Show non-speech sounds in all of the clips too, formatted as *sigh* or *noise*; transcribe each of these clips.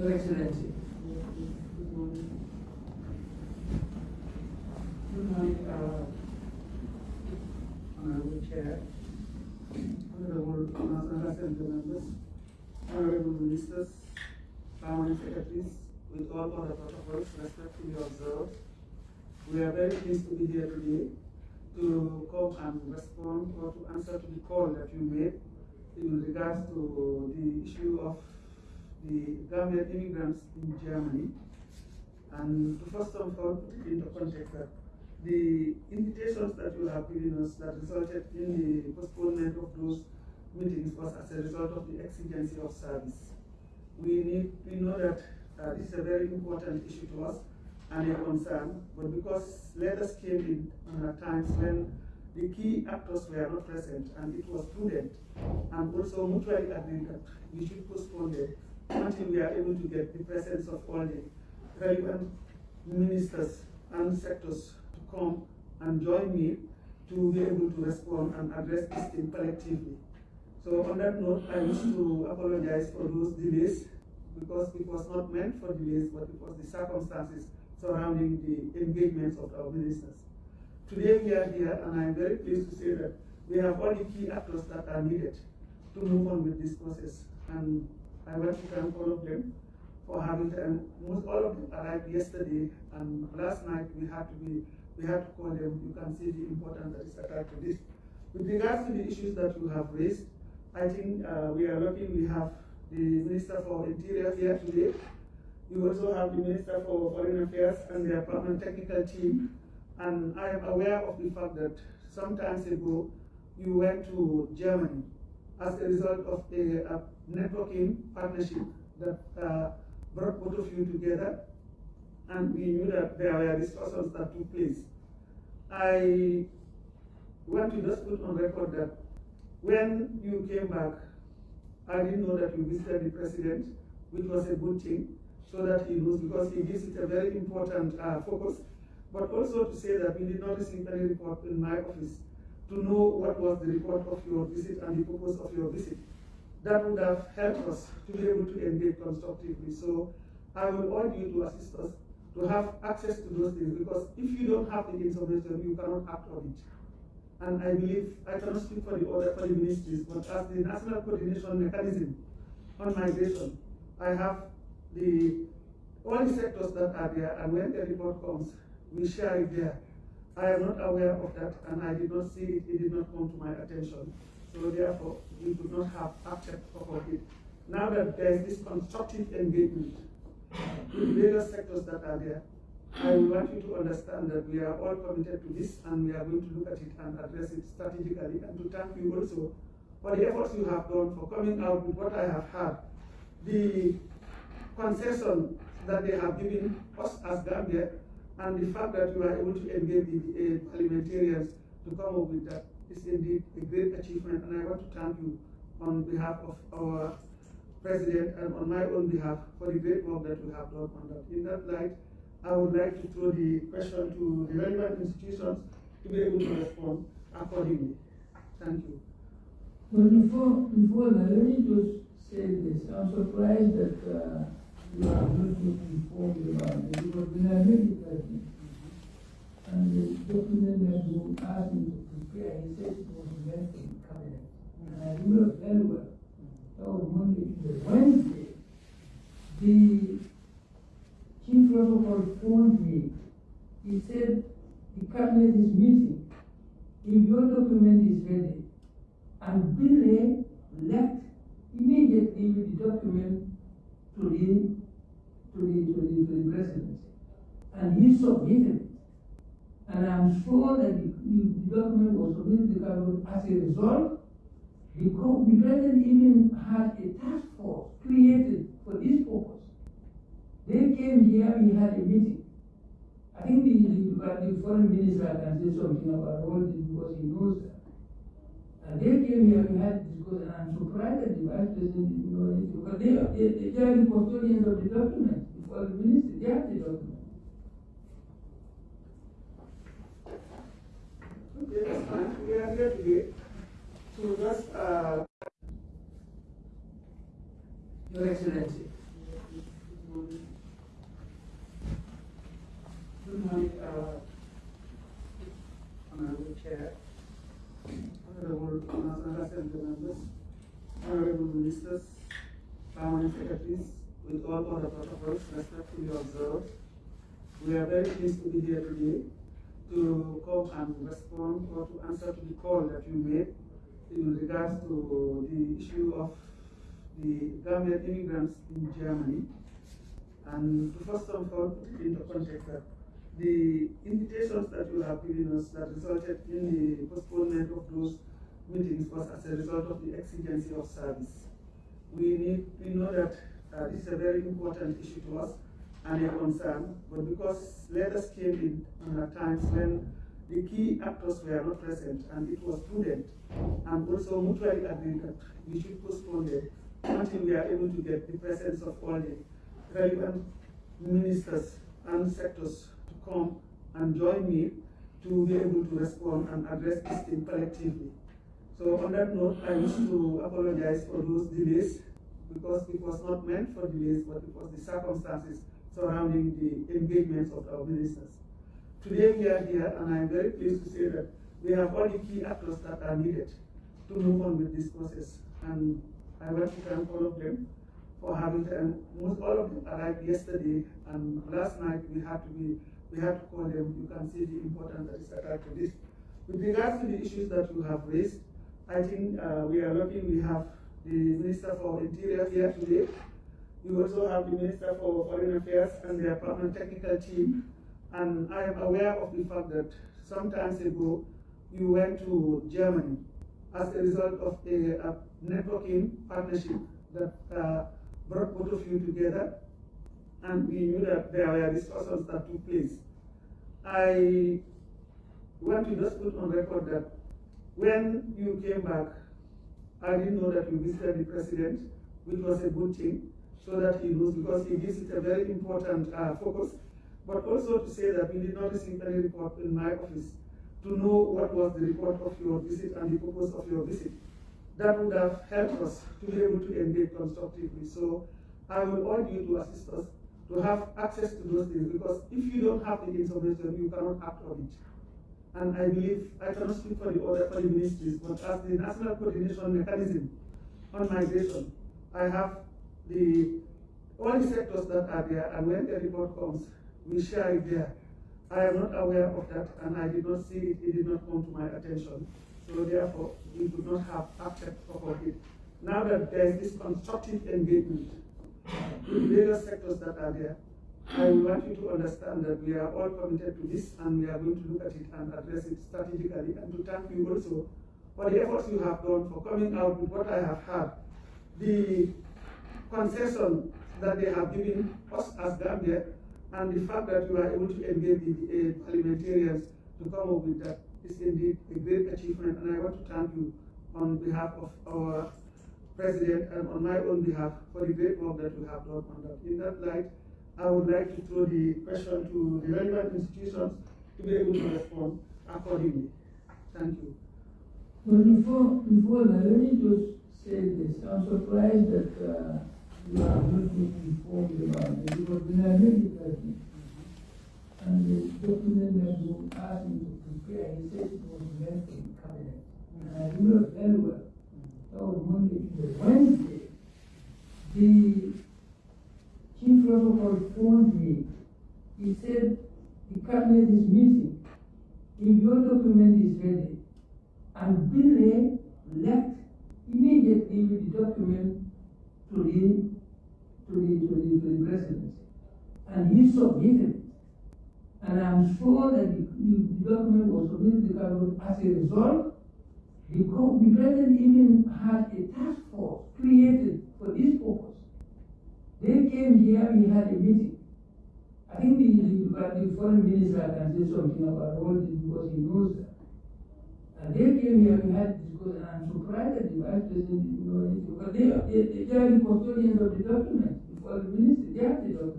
Your Excellency. Good morning. Good morning, uh, Honorable Chair, Honorable National Assembly members, Honorable Ministers, Permanent Secretaries, with all other protocols respectfully observed. We are very pleased to be here today to come and respond or to answer to the call that you made in regards to the issue of the Gambian immigrants in Germany. And first of all, put it context that the invitations that you have given us that resulted in the postponement of those meetings was as a result of the exigency of service. We need, we know that uh, this is a very important issue to us and a concern, but because letters came in at times when the key actors were not present and it was prudent and also mutually agreed that we should postpone it until we are able to get the presence of all the relevant ministers and sectors to come and join me to be able to respond and address this thing collectively. So on that note, I wish to apologize for those delays because it was not meant for delays, but it was the circumstances surrounding the engagements of our ministers. Today we are here and I'm very pleased to say that we have all the key actors that are needed to move on with this process. And I want to thank all of them for having them. Most all of them arrived yesterday and last night we had to be we had to call them. You can see the importance that is attached to this. With regards to the issues that you have raised, I think uh, we are lucky we have the Minister for Interior here today. You also have the Minister for Foreign Affairs and their permanent technical team. And I am aware of the fact that some times ago you went to Germany as a result of a, a networking partnership that uh, brought both of you together. And we knew that there were discussions that took place. I want to just put on record that when you came back, I didn't know that you visited the president, which was a good thing, so that he knows because he gives it a very important uh, focus. But also to say that we did not receive any report in my office to know what was the report of your visit and the purpose of your visit. That would have helped us to be able to engage constructively. So I will urge you to assist us to have access to those things because if you don't have the information, you cannot act on it. And I believe, I cannot speak for the other for the ministries, but as the national coordination mechanism on migration, I have the all the sectors that are there, and when the report comes, we share it there. I am not aware of that, and I did not see it, it did not come to my attention. So therefore, we do not have acted upon it. Now that there is this constructive engagement with various sectors that are there, I want you to understand that we are all committed to this and we are going to look at it and address it strategically and to thank you also for the efforts you have done for coming out with what I have heard. The concession that they have given us as Gambia and the fact that you are able to engage the parliamentarians to come up with that is indeed a great achievement and I want to thank you on behalf of our president and on my own behalf for the great work that we have done on that. In that light, I would like to throw the question to the relevant institutions to be able to respond accordingly. Thank you. But before, before that, let me just say this. I'm surprised that uh, you are not informed about it because when I met the president and the document that you asked me to prepare, he said it was for the cabinet. And I remember very well. That was Monday, Tuesday, Wednesday. The chief protocol phoned me. He said the cabinet is meeting. If your document is ready, and Billy left immediately with the document to the to the to the, to the presidency, and he submitted it. And I'm sure that the, the, the document was submitted to the cabinet as a result. The, the president even had a task force created for this purpose. They came here, we had a meeting. I think the, the, the foreign minister can say something about all this because he knows that. And they came here, we had discussion, and I'm surprised that the vice president didn't know anything, because they, they, they are the custodians of the document, the foreign minister, they have the document. Fine. We are here today to just, uh, Your Excellency. Good morning, uh, Honorable Chair, Honorable National Assembly members, Honorable Ministers, Permanent Secretaries, with all other protocols respectfully observed. We are very pleased to be here today to come and respond or to answer to the call that you made in regards to the issue of the Gambian immigrants in Germany. And first of all, put into context that the invitations that you have given us that resulted in the postponement of those meetings was as a result of the exigency of service. We need, we know that uh, this is a very important issue to us and a concern, but because letters came in at times when the key actors were not present and it was prudent and also mutually agreed that we should postpone it until we are able to get the presence of all the relevant ministers and sectors to come and join me to be able to respond and address this thing collectively. So on that note, I wish to apologize for those delays because it was not meant for delays, but it was the circumstances surrounding the engagements of our ministers. Today we are here and I am very pleased to say that we have all the key actors that are needed to move on with this process. And I want to thank all of them for having and most all of them arrived yesterday and last night we had to be we had to call them. You can see the importance that is attached to this. With regards to the issues that you have raised, I think uh, we are lucky we have the Minister for Interior here today. You also have the Minister for Foreign Affairs and their permanent technical team. And I am aware of the fact that some times ago you went to Germany as a result of a, a networking partnership that uh, brought both of you together. And we knew that there were discussions that took place. I want to just put on record that when you came back, I didn't know that you visited the president, which was a good thing, so that he knows because he gives it a very important uh, focus. But also to say that we did not receive any report in my office to know what was the report of your visit and the purpose of your visit. That would have helped us to be able to engage constructively. So I will urge you to assist us to have access to those things because if you don't have the information, you cannot act on it. And I believe, I cannot speak for the other for the ministries, but as the national coordination mechanism on migration, I have the the sectors that are there, and when the report comes, we share it there. I am not aware of that, and I did not see it, it did not come to my attention. So therefore, we do not have access of it. Now that there is this constructive engagement with various sectors that are there, I want you to understand that we are all committed to this and we are going to look at it and address it strategically and to thank you also for the efforts you have done for coming out with what I have heard. The concession that they have given us as Gambia and the fact that you are able to engage the uh, parliamentarians to come up with that is indeed a great achievement and I want to thank you on behalf of our president and on my own behalf for the great work that you have done on that. In that light, I would like to throw the question to the relevant institutions to be able to respond accordingly. Thank you. But before, before that, let me just say this. I'm surprised that uh, you are not being informed about when I made and the document that you asked me to prepare, he said it was for the cabinet. And I remember very well. That Monday, Tuesday, Wednesday. The chief protocol phoned me. He said the cabinet is meeting. If your document is ready, and Billy left immediately with the document to the to the to the, to the presidency, and he submitted it. And I'm sure that the, the, document was submitted to the cabinet as a result. The, the president even had a task force created for this purpose. They came here, we had a meeting. I think the, the, the foreign minister can say something about all this because he knows that. And they came here, we had discussion, and I'm surprised that the vice president didn't know anything, because they, they, they are the custodians of the document, Bak minister gel dedi bana.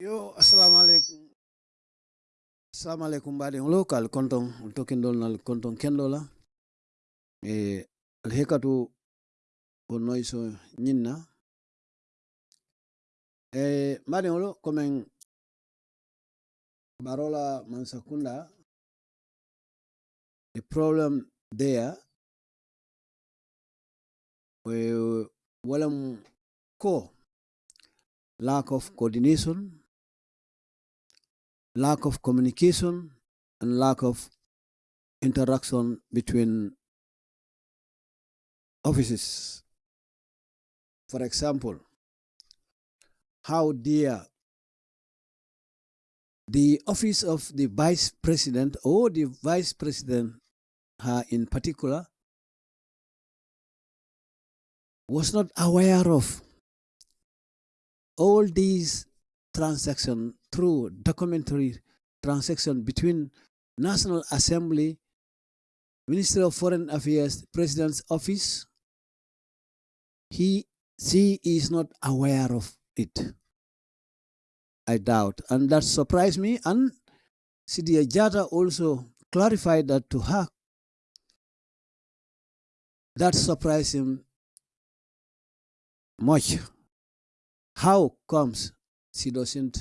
yo assalamu alaikum. assalamu alaikum, mbaɗen lo kal konton tokkindol nal konton kendola e alhekatu wonnoy so ñinna e mbaɗen lo komin barola mansakunda. The problem there we walam ko lack of coordination lack of communication and lack of interaction between offices. For example how dear the office of the vice president or the vice president her in particular was not aware of all these transactions through documentary transaction between National Assembly, Ministry of Foreign Affairs, President's Office. He, she is not aware of it. I doubt. And that surprised me. And Sidia Jatta also clarified that to her. That surprised him much. How comes she doesn't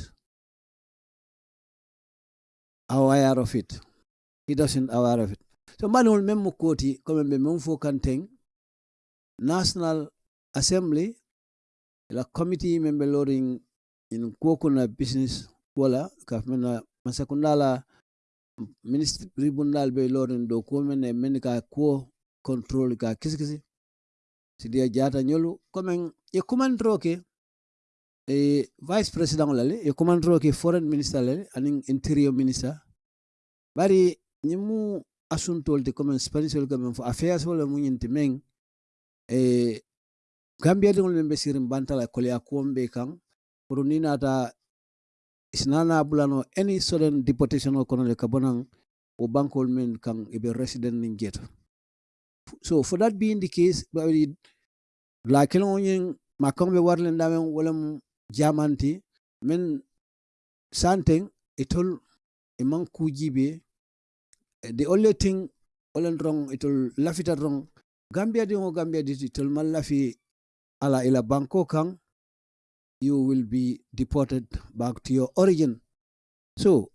aware of it? He doesn't aware of it. So manual memo koti comme be mem fo National Assembly la committee member loading in kokuna business wala kafmena masakundala ministry bundal be loading do ko men men control ka kisikisi. Sidia jata nyolu comme e commandro ke e vice president lale e commandro ke foreign minister lale anin interior minister. Bari nyimu asuntol de comme spanish wol comme fo affairs wala mu nyinti meng e gambia de membe sirim bantala kolia kombe kan pour ni nata isnana bulano any sudden deportation ko no le kabonan o bankol men kan e be resident ni jeto so for that being the case la kelon yin makambe warlen damen wala jamanti men santen itol iman kujibe eh, the only thing olen wrong itol lafita wrong gambia di ngo gambia di itol mal lafi ala ila banko kan you will be deported back to your origin. So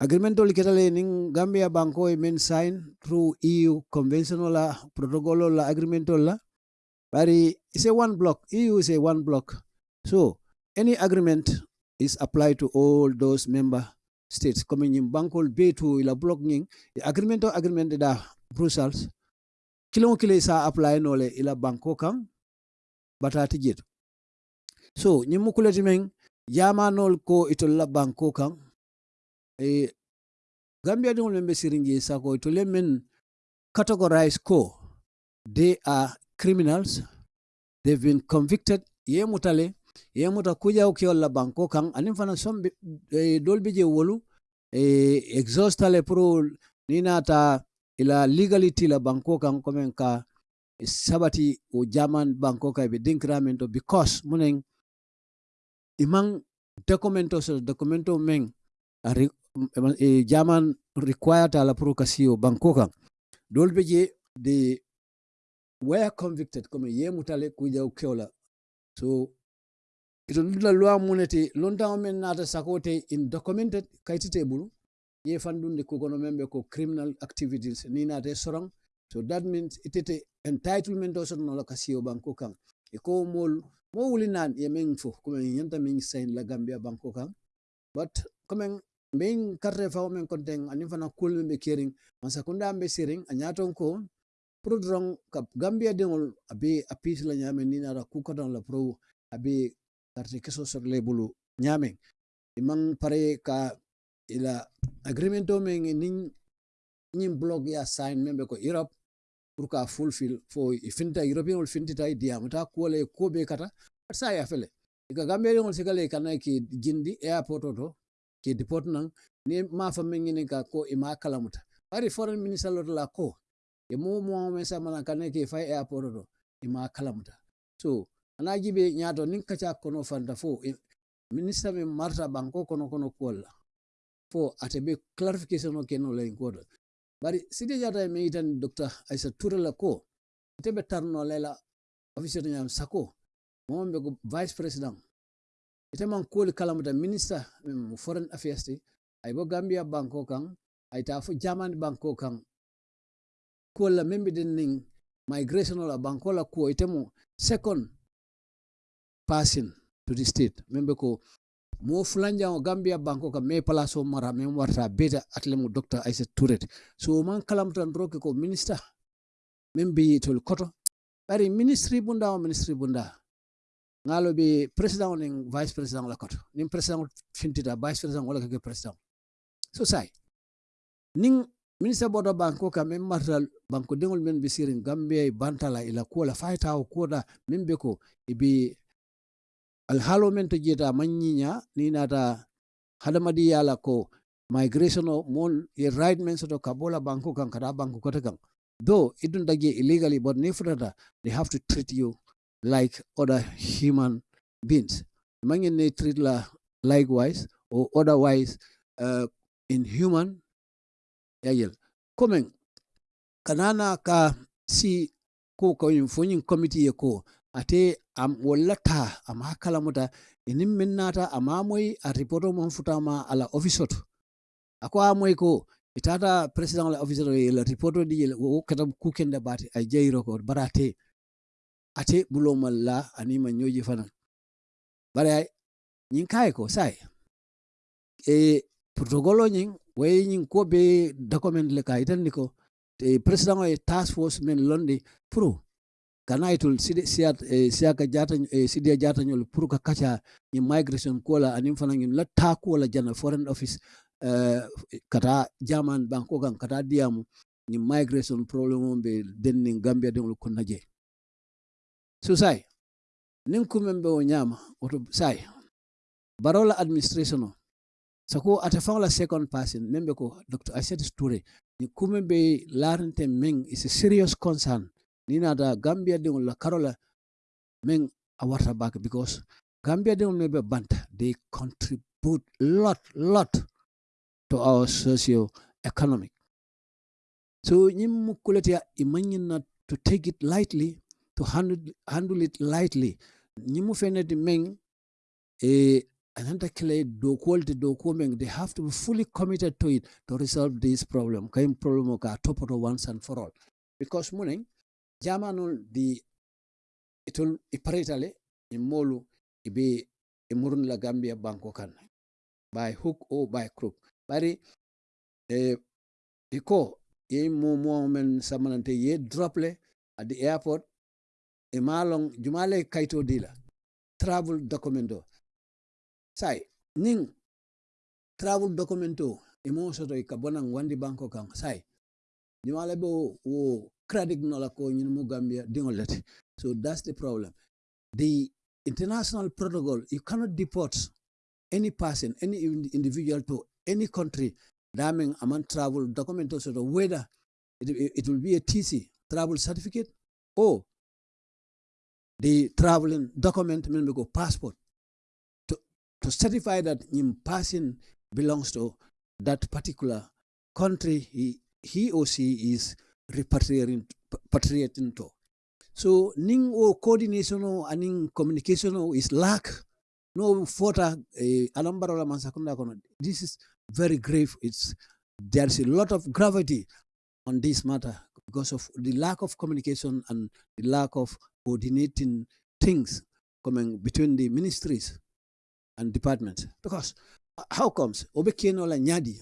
agreement ol ketale ning gambia banko e men sign through eu convention la protocol la agreement la bari it's a one block. Eu is a one block. So any agreement is applied to all those member states. Coming in bankol be to ila block ning the agreement or agreement da brussels. Kilo kile sa apply no le ila banko kan batati jet so ñim mu kulati men yamanol ko itol la banko kan e, Gambia diŋol lembe siringi sirinje sako. To lemen categorize ko they are criminals. They've been convicted. Ye mutale ye muta kujaw kewol la banko kan anin fana som e, eh, doolu je wolu e, eh, exhaustale pro ni naata ila legality la banko kan komen ka sabati o jaman banko ka be dinkira to because muneŋ imang documento soto documento men e, jaman required ala pro kasio banko kan dolbe je de were convicted. Comme ye mutale kuja kewla so ito ndula loi munete longtemps men nata sakote in documented kayitite bulu ye fandunde kukono membe ko criminal activities ni naate sorong so that means itete entitlement o sotono la banko kan e ko mol mo wuli ye men fo comme yanta min sign la gambia banko kan but comme min carte faw men konten ani fana kul men be kering. Masa kunda be sering anyaton ko pro drong ka gambia dengol abe apis la nyame ni nara kukoton la pro abe carte keso sor le bulu nyame. Imang pare ka ila agreement o men nin nin blog ya sign membe ko europe pour ka fulfill fo ifinta european ol fintita diamata ko le ko be kata sa ya fele. Iga gambe ngol sigale kana ki jindi airport to ke deport nan ni ma fa men ni ka ko ima kalamuta bari foreign minister lo la ko e mo mo me sa mana kana ke fa airport to ima kalamuta so ana jibe nyato nin kacha kono fanda fo minister me marta banko kono kono kola fo atebe clarification o keno la inkodo bari sidi jata me itan dr aisa turela ko tebe tarno lela officer nyam sako mo be ko vice president ite iteman kuwolu kalamuta minista min foreign affairs ti ay bo gambia banko kan ay ta fo germany banko kan kola la meŋ ning migration la banko la ko ite mo second passing to the state. Membe ko mo moo o gambia banko ka place o mara me warta beta atle mo docteur aisat touret so man maŋ kalamutan doro ko minista meŋ be koto. Bari ministry bunda o ministry bunda ngalo be president ning vice president la koto ning president fintita vice president wala ke president. So sai. Ning minister bodo banko ka mem martal banko dengol men be sirin gambia bantala ila kola fayta o koda be ko ibi alhalo men to jeta manyinya ni nata hadamadi yala ko migration mon ye right men soto kabola banko kan kada banko kota kan though idun dagi illegally but ni futata they have to treat you like other human beings Imagine they treat la likewise or otherwise uh, inhuman yayel Coming. kanana ka si ko ko yin fonyin committee ko ate am wallata am hakkala muta enin min nata ama a reporto mon futama ala office oto ako amoy ko itata president la office oto la reporto di wo kata kukende bati ay jeyro ko barate ate bulomal la anima nyoji fana bare nyin kay ko sai e protocolo nyin way nyin ko be document le kay tan niko. Te president e task force men londi pro kana sidi siat e siaka jata e sidi jata nyol pour ka kacha ni migration kola anim fana nyin la ta kola jana foreign office uh, kata jaman banko kan kata diamu ni migration problem be denning gambia de ko naje so sai nin kumembe o nyama oto sai barola administration o sako ata la second person membe ko dr aset toure ni kumembe larante meng is a serious concern. Nina da gambia de la karola men a warta back because gambia de maybe banta they contribute lot lot to our socio economic so nyim mukulati imanyina to take it lightly to handle, handle it lightly. Nyimu feneti meng e ananta kile do quality do coming they have to be fully committed to it to resolve this problem. Kaim problem ka topoto once and for all. Because morning jamanul di itul iparitale imolu ibe imurun la gambia banko kan by hook or by crook. Bari e iko ye mo men samanante ye drople at the airport e malong jumale kaito dila travel documento. Sai ning travel documento e mo soto e kabonan wandi banko kan sai jumale bo wo credit nola ko ñin mu gambia dingolati so that's the problem. The international protocol you cannot deport any person any individual to any country daming aman travel document so whether it, it will be a tc travel certificate or the traveling document mean go passport to, to certify that him person belongs to that particular country he, he or she is repatriating to. So ning o coordination o aning communication o is lack. No fota eh, alambara la. This is very grave. It's there's a lot of gravity on this matter because of the lack of communication and the lack of coordinating things coming between the ministries and departments. Because how comes? Obekeno la nyadi.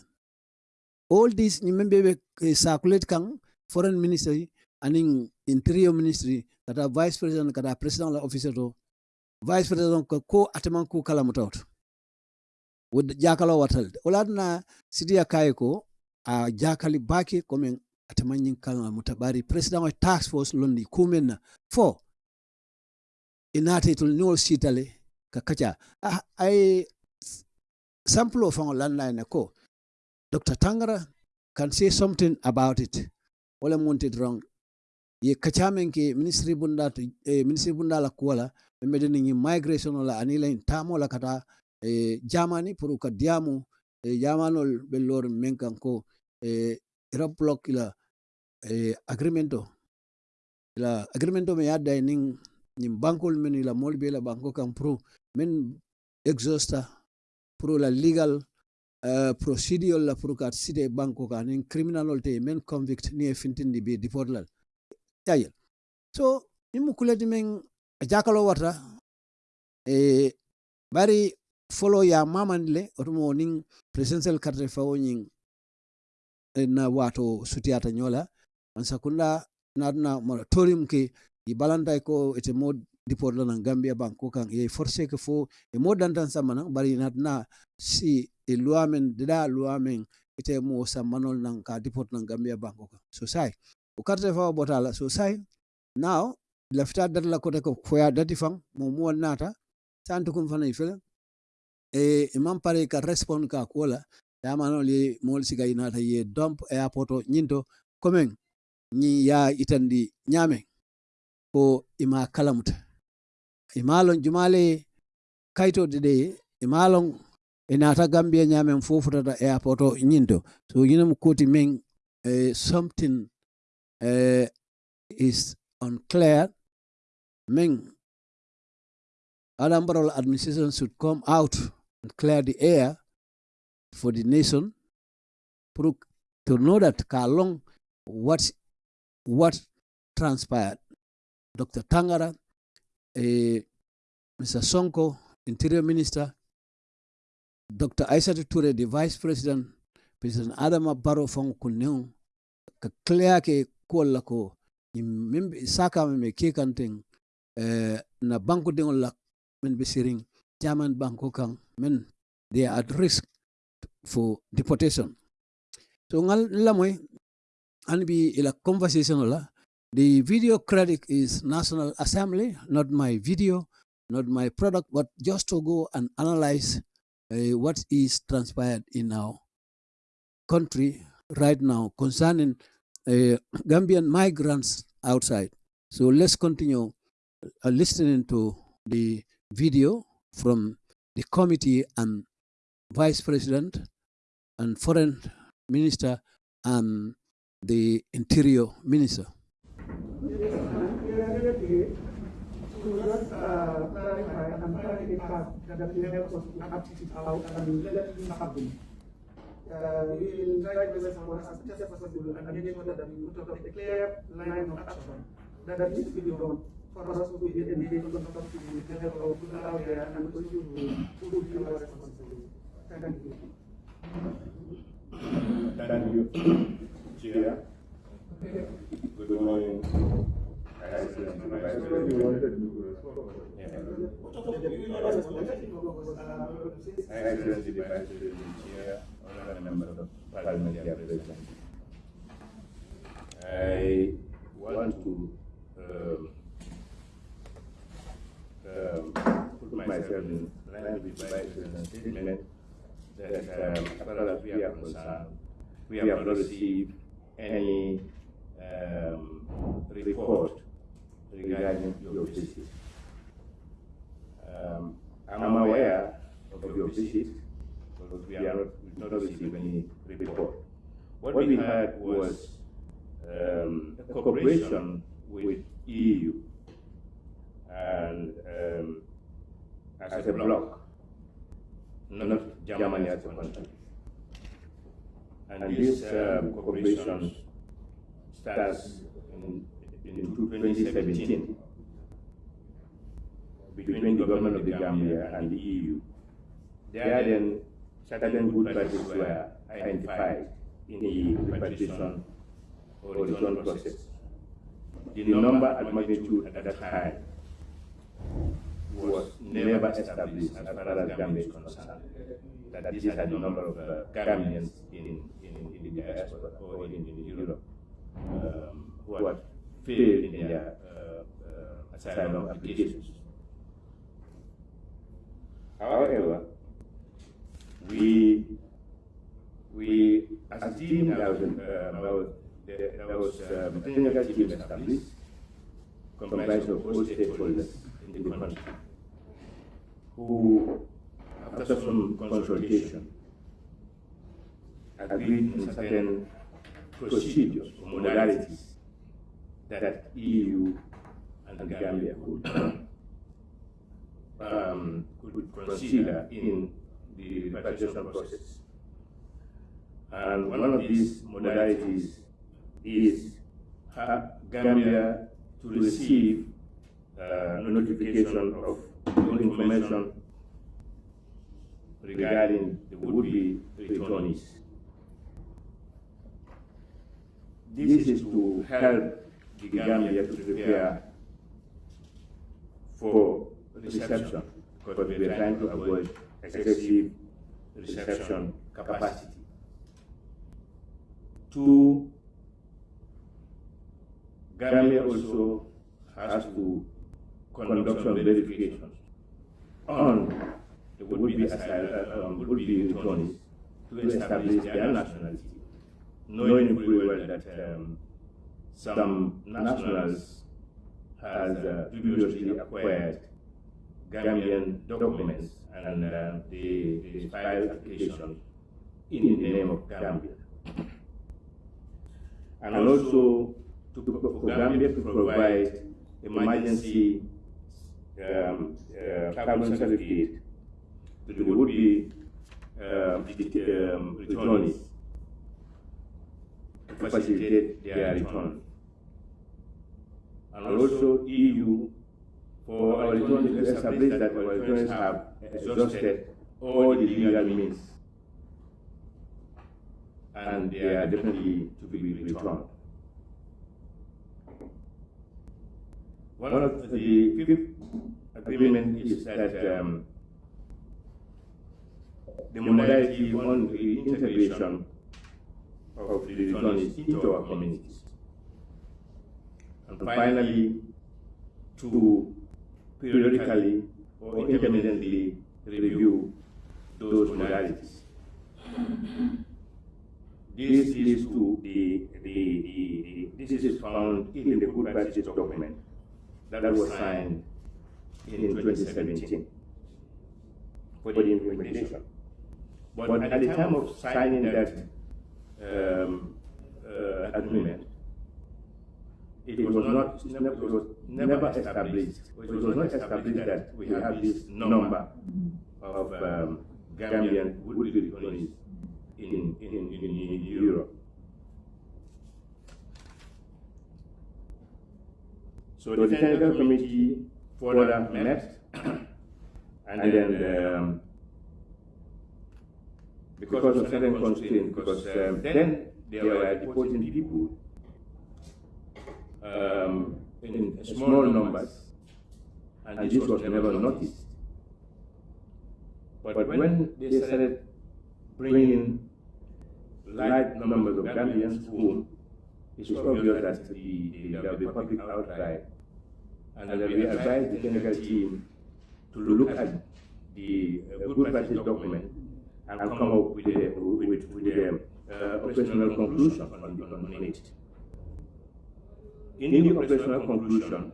All these remember circulate kang foreign ministry and interior ministry kata vice president kata president la officer to vice president ko ataman ko kala mutot wod jakalo watal. Oladna sidia kayko a jakali baki ko ataman nyin kala mutabari. President of task force londi kumen fo inate to no sitale ka kacha. Ay sample of landline ko. Dr tangara can say something about it. Wala monted wrong ye kachamen ke ministry bunda eh, ministry bunda la kuala be medeni ni migration la anila in tamo la kata eh, jamani pour ka diamu eh, jamanol be lor menkan ko eh, block la eh, agreemento ila agreemento me yadda nin ñim bankol men la mol be la banko kan pro men exhausta pro la legal uh, procedure la pro kat site banko kan in criminal te men convict ni e fintindi be deport la tayel so nimu kuleti men jakalo wata e bari follow ya mamandi le otumo nin presidential carte fawo nyin na wato sutiyata nyola. On sakunda na moratorium ke i balanta ko ete mo diport lana gambia banko kan ye forcé ke fo e mo dantan samana bari natna si e loi men dida loi men ite mo samanol nan ka diport nan gambia banko kan so sai o carte fa botala. So sai now lafita dat la kote ko foya dati fang mo mo nata tantu kum fana ifele. E imam pare ka respond ka kola yamano li mol siga inata ye dump airport nyinto komen ni ya itandi ñame ko ima kalamuta imalon jumale kaytode ɗe imalon e nata gambia ñamen fofutata airport o ñinto so yinam koti men uh, something uh, is unclear. Men Adam administration should come out and clear the air for the nation. To know that Kalong what what transpired. Dr. Tangara, eh, Mr. Sonko, Interior Minister, Dr. Aissatou Ture, the Vice President, President Adama Barrow fong kunnew ka clear ke kolla ko mimbe saka me ke kanten eh, na banko de la men be siring German banko kan men they are at risk for deportation. So ngal lamoy and be ila conversation la the video credit is national assembly not my video not my product but just to go and analyze uh, what is transpired in our country right now concerning uh, gambian migrants outside so let's continue uh, listening to the video from the committee and vice president and foreign minister and the interior minister. Uh, we will try to as much as possible and make sure that we put up a clear line of action that, that needs to be done for us to be engaged constructively with the help of people out there and also to fulfill our responsibility. Thank you. Thank you, Chair. Good morning. I want to um, um, put myself in line with President's statement that um, as far as we are concerned, we have not received any um, report regarding your visit. Um, I'm aware of your visit, but we are not, not received any report. What we had was um, cooperation with EU and um, as a bloc, not Germany as a country. And this um, cooperation starts in, in 2017 between the government of the Gambia and the EU. There are then certain good practices were identified in the repatriation or return process. The number and magnitude at that time was never established as far as Gambia is concerned. That these are the number of uh, Gambians in, in, in the diaspora or in, in Europe um, who had failed in their uh, uh, asylum applications. However, we we as a team there was, uh, was, there was um, a technical team established comprised of all stakeholders in the country who, after some consultation, agreed on certain procedures or modalities that EU and Gambia could, um, could in the repatriation process. And one of these modalities is Gambia to receive uh, notification of information regarding the would-be returnees. This is to help the Gambia to prepare for reception because we are trying to avoid excessive reception capacity. Two, Gambia also has to conduct some verifications on the would-be asylum, um, would-be returnees to establish their nationality, knowing fully well that um, some nationals has uh, previously acquired Gambian documents and uh, they, they filed applications in the name of Gambia. And also to, for Gambia to provide emergency um, uh, carbon certificate. to the would-be um, returnees. to facilitate their return. And also EU for our returnees to establish that our returnees have exhausted all the legal means and they are definitely to be returned. One of the fifth agreement is that um, the modality on the integration of the returnees into our communities. And finally, to periodically or intermittently review those modalities. This leads to the, the, the, the, this is found in the good practice document that was signed in 2017 for the implementation. But at the time of signing that um, uh, agreement, it was not, it never, it was never established, it was not established that we have this number of um, Gambian would-be in, in, in, in Europe. So the technical committee further met, *coughs* and then um, because of certain constraints, because um, then they were deporting people um, in small numbers, and this was never noticed. But when they started bringing large numbers of Gambians home, it was obvious that the, the, there will be public outcry, and that we advised the technical team to look at the uh, good practice document and come up with a, with, with a uh, operational conclusion on, on, on it. In the operational conclusion,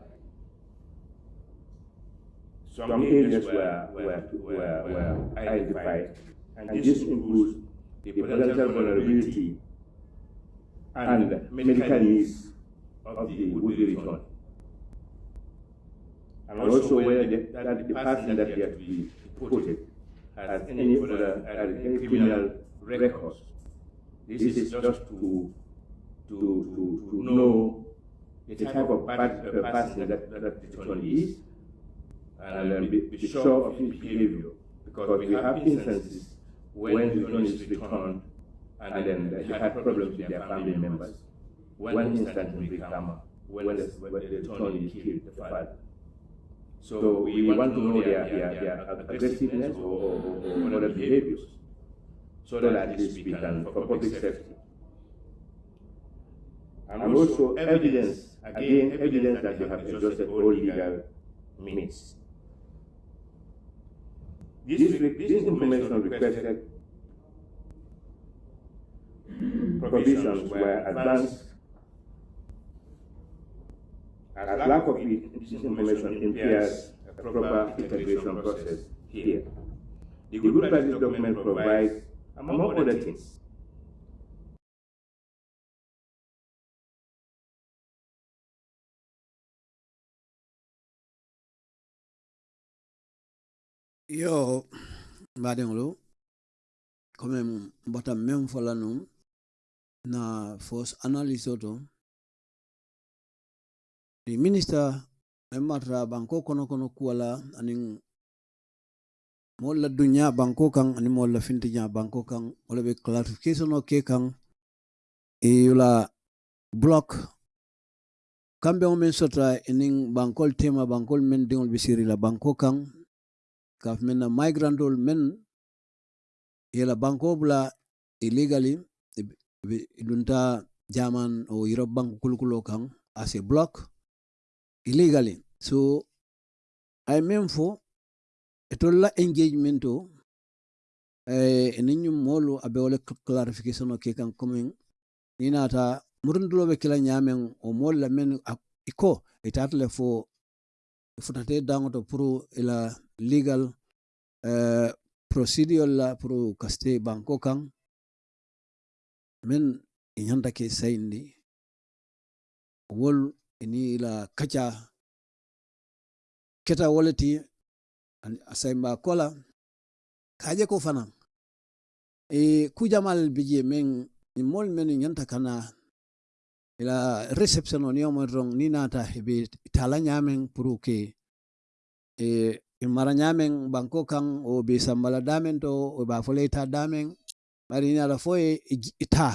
some areas were, were, were, were identified, and this includes the potential vulnerability and medical needs of the would-be returned. And also where the, that the person that they have to be deported has any other any criminal records. This is just to to to, to know the type of person uh, that, that the returnee is and then be, be sure of his behavior because we have instances when the returnee is returned and then they had problems with their family members. One instance in Brikama when the, returnee killed the father. So we want to know their, their, their aggressiveness or, or, or other behaviors so that at least we can, for public safety. And also evidence, again, evidence that they have exhausted all legal means. This, this information requested provisions were advanced as lack of this information impairs a proper integration process here. The good practice document provides, among other things, yo mbaɗeŋolu comme mbata même fola num na force analyse o to the minister men marta banko kono kono kuwala anin moolu la duña banko kaŋ la fintiña banko kaŋ wala be clarification ke e yula block. Kambeŋo men sota enin bankol tema bankol men diŋol be la kaŋ kaf men na migrantol men yela banko bula illegally dunta jaman o europe bank kulukulo kan as a block illegally. So ay men fo etol la engagement o eh, ninyum molu abe wole clarification o ke kan coming. Ni nata murundulo be kila nyamen o molla la men iko itaata fo futate dangoto pro ila legal uh, procedure la pro kaste banko kang. Men inyanda ke sayindi wol ini la kaca keta woleti an- asaimba kola. Kaje ko fana. E kujamal bije men mol men ñanta kana. Ila reception on yomo rong ni nata hebe tala men pour ke e mara nyamen banko kan o be sambala damen to o ba fole ta damen bari ni ala fo ita.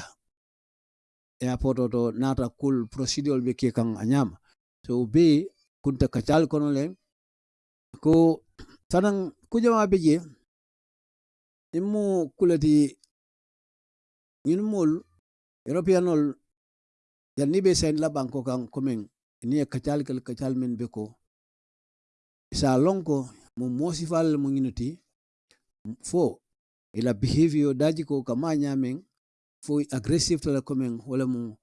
E apoto to nata kul procedure be ke kan anyama. So be kunta kacal kono le ko fanan kujama be je immu kulati ñin mol europeanol yanni be sen la banko kan komen ni kachal kacal kel kacal men be ko sa lonko mo mosifal mo nginuti fo ila behavior daji ko kama nyamen fo aggressive tala komen wala mo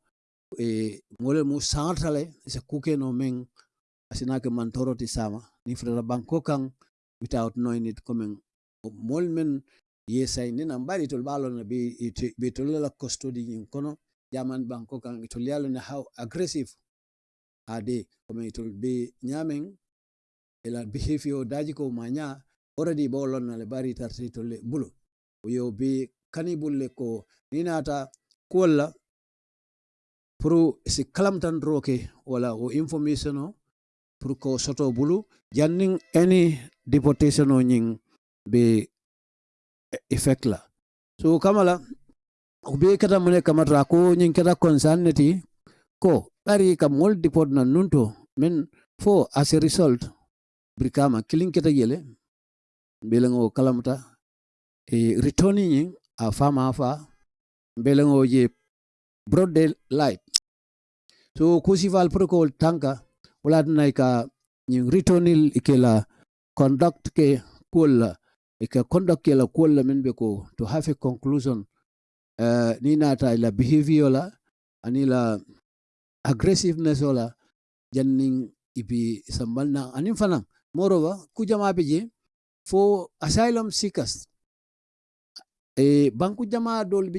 e wala mo santale sa kuke no men asinake man toroti sama. Ni fura banko kan without knowing it komen mol men yesay na mbari tol balo na be bi be tol la custody ni kono jaman banko kan itol yalo na how aggressive ade komen itol be nyamen ila behavior *laughs* daji ko manya already bolon na le bari tarti tol le bulu. Yo be kanibul le ko ninata kolla pro si kalamtan roke wala o information o pour ko soto bulu. Janning any deportation o nying be effect la. So kamala ko be kata mune kamata ko nying kata concern ko bari kam mol deport na nunto men for as a result brikama killing keta yele belengo kalamta e returning ñing a fama fa belengo je broad daylight. So kusival protocol tanka wala naika ñing returning ikela conduct ke kulla ika conduct ke la kulla men be ko to have a conclusion. Uh, ni nata la behavior la ani la aggressiveness wala janning ibi sambal na anin fanan moreover kujama for asylum seekers. E banku jama dol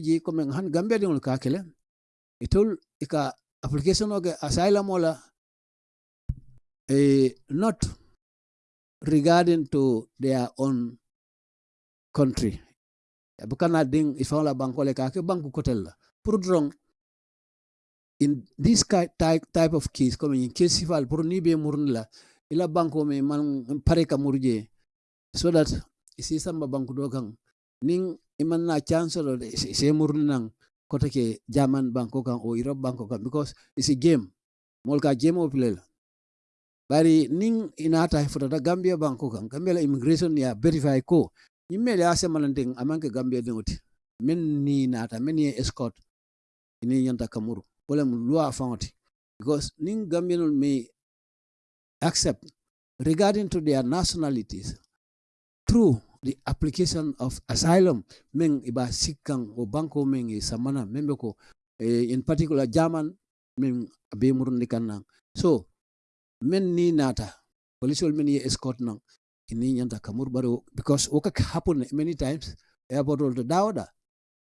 han gambia dingol ka kele itol ika application oge asylum ola e not regarding to their own country. Bukana ding ifan la banko le ka ke banku kotel la. In this type type of case comme in case sifal pour ni be ila banko me man pare ka murje. So that isi samba banku do kan ning iman na chance do se murni kota ke jaman banko kan o europe banko kan because isi game mol game o play bari ning inata futata gambia banko kan gambia immigration ya verify ko. Yimmele ase malanting amanke gambia dingoti men ni nata men ye escort ini nyanta kamuru. Wala mu loi fanti because ning gambianol may accept regarding to their nationalities through the application of asylum. Meng iba sikang o banko meng e samana membe ko eh, in particular german meng be murundi kannan so men ni nata police men ye escort nang ini nyanta kamur baro because woka happen many times airport ol to dawda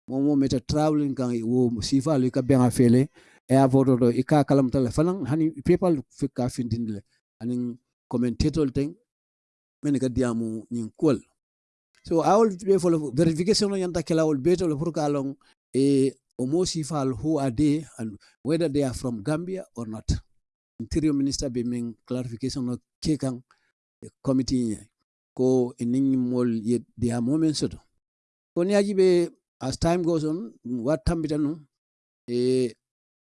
momo meta traveling kan wo sifa lu ka benga afele airport ol ika kalam fanan hani people fika findindile anin commentator ten men ka diamu nyin kol so awol be folo verification no yanta kala kelawol betole pour ka long e o mosi fal who are they and whether they are from gambia or not. Interior minister be min clarification no kekan e committee ko mol ye dia moment soto. Ko niyaji be as time goes on wat tambita num e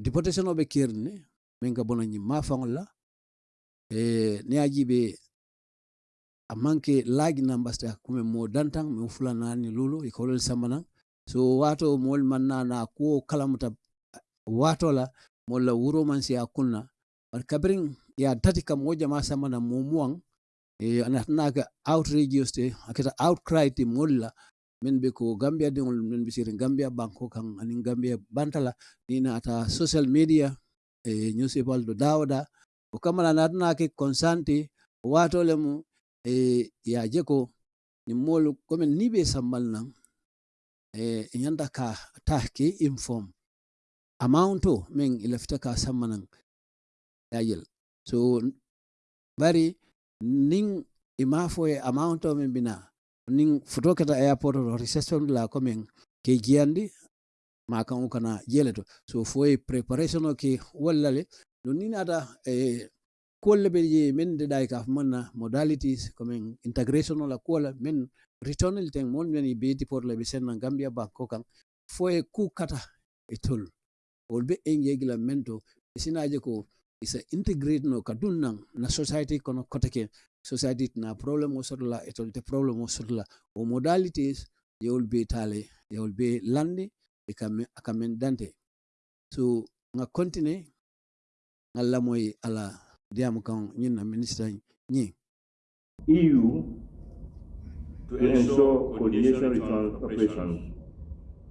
deportation obe ɓe men min ka bona ñim ma faŋol la e niyaji ɓe a manque laagi nambaste hakkume mo dantan min fulanani lulu ikolol samana. So wato mol manna na kuwo kalamuta watola molla wuro man si a kunna bar kabrin ya tati kam wo jama samana mo muwan e anatnaka outrageous te akita outcry te molla min be ko gambia dingol min be sirin gambia banko kan anin gambia bantala. Ni na ata social media e newspaper do dawda o kamala natnake konsanti wato le mu e ya jeko ni molu komen ni be sambal nan e nyanda ka tahki inform. Amount men ilafita ka sammanan yayel so bari nin imafo e amount men bina nin foto kata airport o reception la kome min ke jiyandi ma kan kana jele to so fo e preparation o ke wallale no nin eh, e kolle be je min de dai ka manna modalities ko integration la la men return il teng mon men ibeti por le bisen gambia banko kan fo e ku kata e tol. Wol be en yegila mento sinaje ko isa integrate no kadun nan na society kono kotake society na problem o sotla e tolte problem o sotla o modalities yewol be tale yewol be lande e so nga continue ngalla moy ala diam kan nyina minister nyi. EU to ensure coordination return operations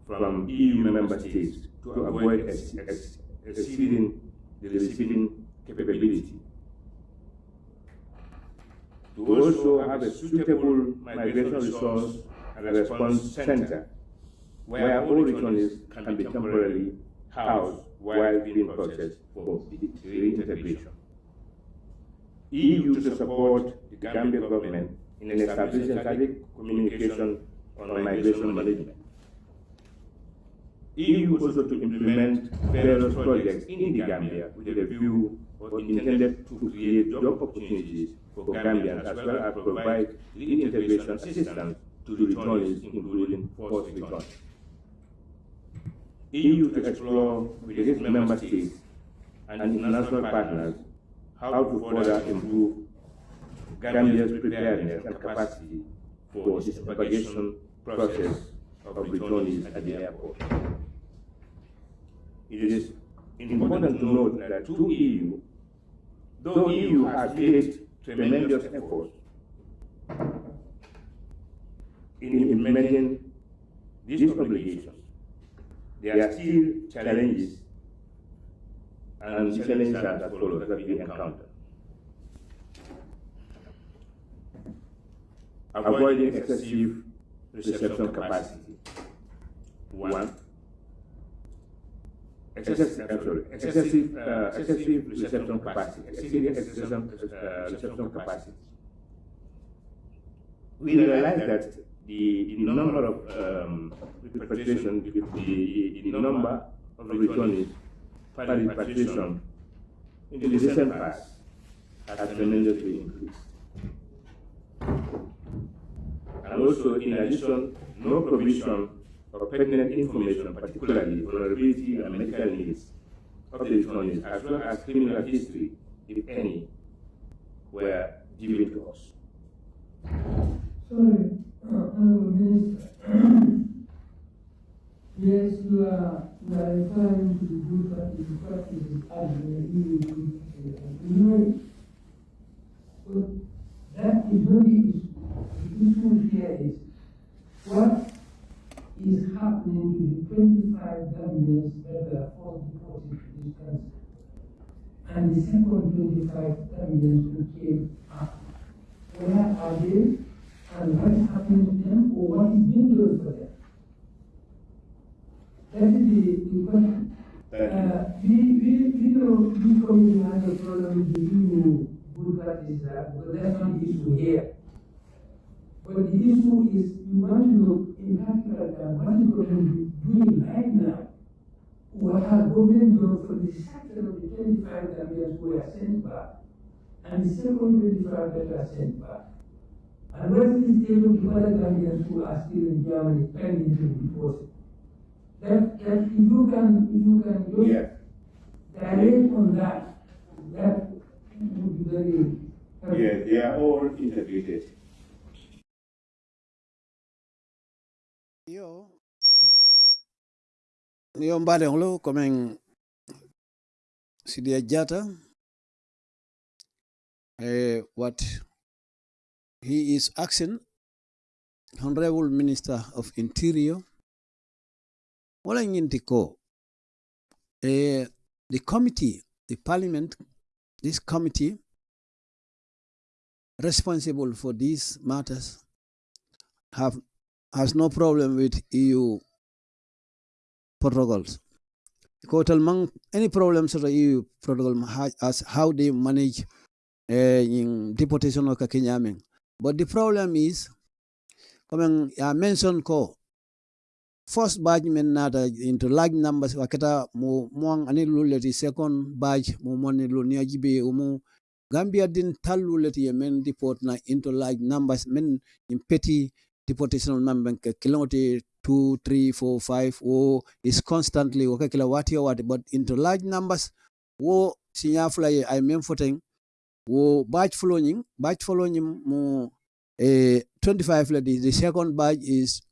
from EU member states to avoid ex ex exceeding the receiving capability. To also have a suitable migration resource and response center where all returnees can be temporarily housed while being processed for reintegration. EU to support the Gambia government in establishing strategic communication on migration management. EU also to implement various projects in the Gambia with a view or intended to create job opportunities for Gambians as well as provide reintegration assistance to returnees, including forced return. EU to explore with its member states and international partners how to further improve Gambia's preparedness and capacity for the propagation process of returnees at the airport. It is important to note that to EU, though EU has made tremendous efforts in implementing these obligations, there are still challenges and challenges that follow that we encounter. avoiding excessive reception capacity. One, excessive, uh, sorry, excessive, uh, excessive reception capacity, exceeding reception, uh, reception capacity. We realize that the, the number of um, repatriation, the, the, the number of returnees per repatriation in the recent past has tremendously increased. And also, in addition, no provision of pertinent information, particularly vulnerability and medical needs of the returnees, as well as criminal history, if any, were given to us. Sorry, Honorable Minister. Yes, you are, you are referring to the good practice, practices as the know, but that is not the issue. The issue here is what is happening to the 25 Gambians that were forced deported to this country. And the second 25 Gambians who came up. Where are they? And what is happening to them or what is being done for them. That is the, the question. Uh, we, we, we know we community has a problem with the EU good practices, uh, but that's not the issue here. But the issue is, you want to look in particular at what is government doing right now. What has government done for the sector of the twenty-five Gambians we are sent back, and the second twenty-five that are sent back? And what is the state of the other Gambians who are still in Germany pending to be deported? That, that if you can, if you can just Yeah. direct on that, that would be very helpful. Yeah, they are all integrated. Yo, yo mbaɗeŋlo komin Sidia Jatta, eh, what he is asking, Honorable Minister of Interior, wala ñinti ko, eh, the committee, the parliament, this committee responsible for these matters have has no problem with EU protocols. Kotal mang any problems with the EU protocol ha- as how they manage uh, in deportation of Kenyaming. But the problem is, coming I mentioned ko first batch men nata into large numbers waketa mu muang ani luleti second batch mu moni lunia jibe umu Gambia din tal luleti men deport na into large numbers men in petty deportation number kilometer two, three, four, five, wo is constantly waka kila wati wati, but into large numbers, wo sinya fly I mean footing, wo batch following, batch following mo eh 25 ladies the second batch is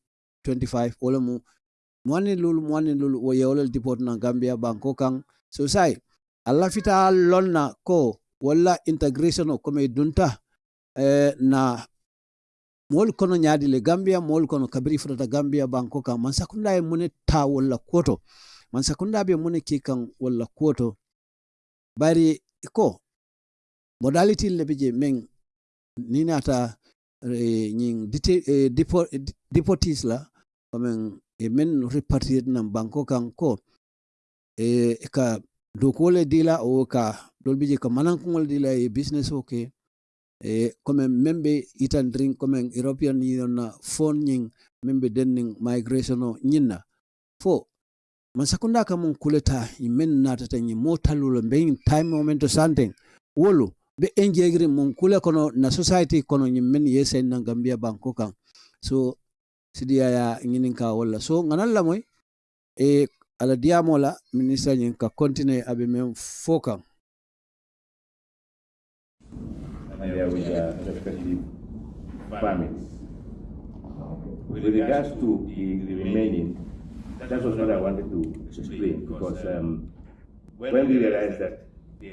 25, wala mo mwani lulu mwani lulu wo yewole deport na Gambia banko ang. So sai alla fita lonna ko wala integration o kome dunta eh, na moolu kono ñaadi le gambia moolu kono kabiri futata gambia banko kan man sakunda e mune ta walla koto man sakunda be mune ki kan walla kuoto bari ko modality le be je men ni nata eh, nyin eh, depo- eh, deportees la kamen e men repartir nan banko kan ko e ka dokole dila o ka dolbije ka manankugol dila e business o ke. E comme membe itan drink comme european union na fon nyin membe denning migration o nyinna fo man sakunda ka mun kuleta men natata nyi motalulo be time momento santeng. Wolu be enjegri mum kule kono na society kono nyimmen men yesen na gambia banko kan so sidiya ya ngin ka wala. So nganan la moy e ala diamo la minister nyin ka continue abe men fo kan and there with regards to the remaining, that was what I wanted to explain because um, when we realized that they,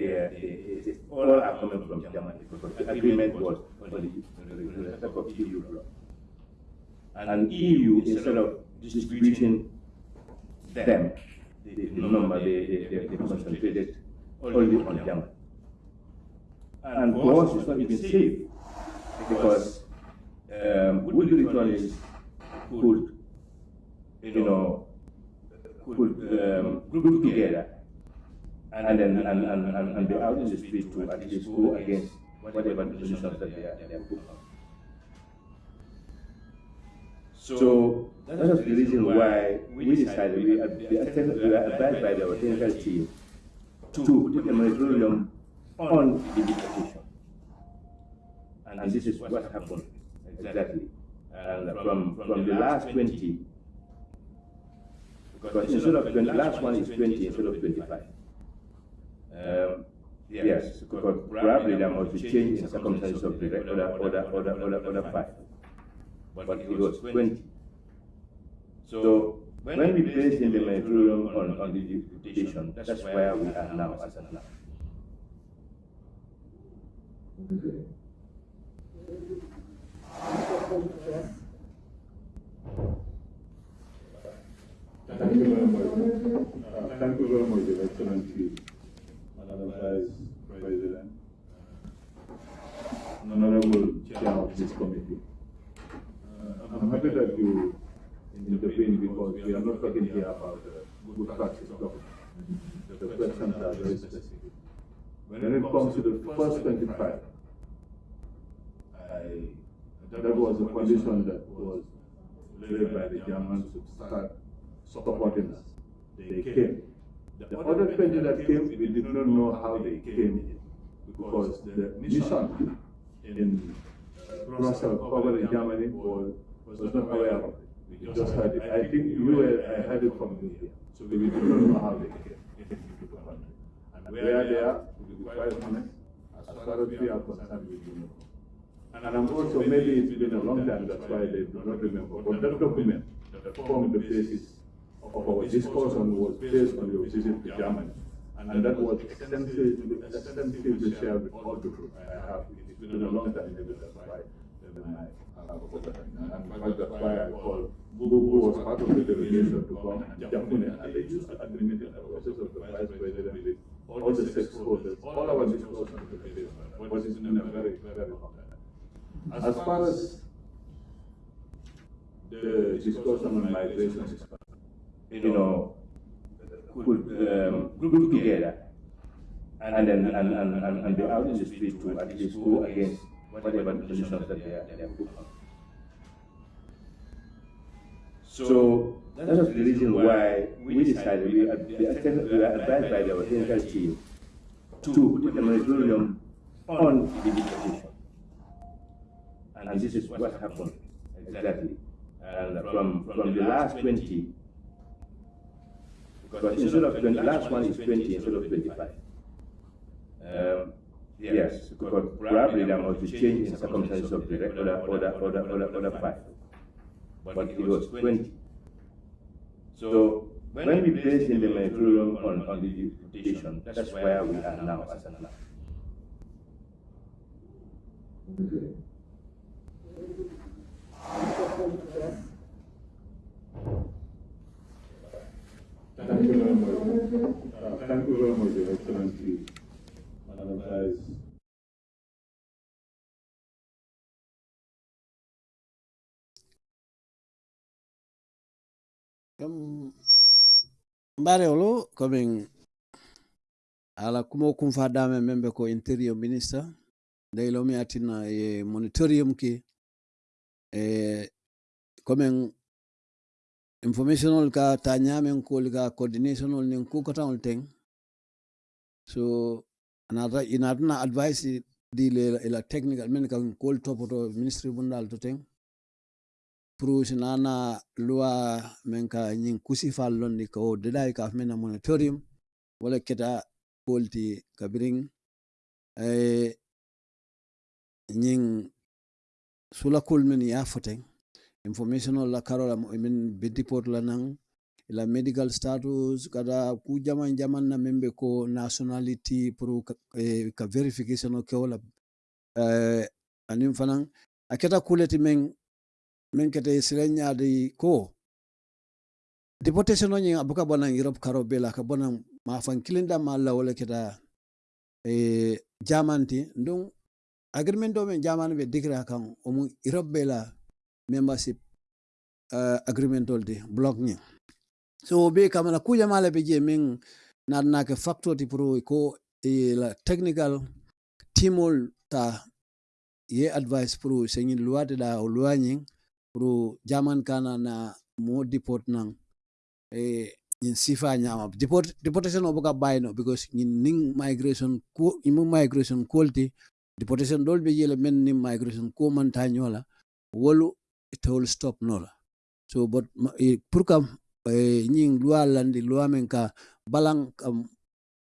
they all are coming from Germany because the agreement was for the, the respect of EU. And EU, instead of distributing them, the, the number, they, they, they, concentrated only on Germany. And for us, it's not even safe because um, would returnees could, you know, could um, group together and then and, and, and, and be out in the street to at least go against whatever positions that they are, they are put on. So that was the reason why we decided, we, are- we we are advised by our technical team to put a moratorium on the deportation. And this is what happened exactly. And from, from the last 20, because instead of 20, the last one is 20 instead of 25. Um, yes, because probably there must be change in circumstances of the other, other, other, other, other five. But it was 20. So when we placed in the moratorium on, on the deportation, that's where we are now as of now. Thank you very much. Uh, Thank you very much, Your Excellency, Madam Vice President, Honorable Chair of this committee. Uh, I'm happy that you intervene because we are not talking here about uh, good practice government. The questions are very specific. When it comes to the first twenty-five, I That was a condition that was laid by the Germans to start supporting us. They came. The other 20 that came, we did not know how they came because the mission in Brussels over in Germany was, was not aware of it. We just heard it. I think you were, I heard it from here. So we did not know how they came into the country. And where they are, to be quite honest, as far as we are concerned, we do not know. And I'm also, maybe it's been a long time, that's why they do not remember. But that document that formed the basis of our discussion was based on your visit to Germany. And that was extensively, extensively shared with all the groups I have. It's been a long time, maybe that's why then I have forgotten. And in fact, that's why I called, who was part of the delegation to come and Japune, and they used to admit the process of the vice president all the stakeholders, all our discussions with the. But it's a very, very long time. As far as the discussion on migration is concerned, you know, could um, group together and then and, and, and, and be out in the street to at least go against whatever positions that they are, they are put on. So that was the reason why we decided, we, are- we are we are advised by our technical team to put a moratorium on the deportation. And this is what happened exactly. And from, from the last 20, because instead of 20, last one is 20 instead of 25. Um, yes, because probably there must be change in circumstances of the other, other, other, other, other five. But it was 20. So when we place in the moratorium on, on the deportation, that's where we are now as an now. Thank you very much. Thank you very much, Your Excellency. Ala kumo kum membe ko interior minister ndeylo mi atina e monitorium ki e informationol ka tanya ta ñaameŋ kuwolu ka ko niŋ kukotaŋol teŋ so another in adna advice di le la technical men ka ko kuwolu topoto ministry bundal to teng. Pour si naana men ka nin kusi faal londi ko de dai ka men meŋ na monitorium wala keta kuwolu ti kabiriŋ ñiŋ eh, sulakol men ye a fo teŋ information la karola men bediport la nang la medical status kada ku jaman jaman na membe ko nationality pro ka, eh, ka verification o ke wala eh anim fanan aketa kuleti men men kete sirenyaadi ko. Deportation o ñing abuka bonan europe karo bela ka ma fan kilinda ma la wala keta e jamanti ndung agreement do men jamanu be dikra kan o mu europe bela membership uh, agreement olde block ni so be kamala kuja mala be je min na ke factor pro ko e la technical timol ta ye advice pro sengi luwade da o pro jaman kana na mo deport nang e in sifa nyama. Deport deportation o boka bayno because in ning migration ko imu migration quality deportation dol be yele men ni migration ko man tanyola wolu it will stop nola so but ma- e, pour kam e, ñing loi landi ka balang kam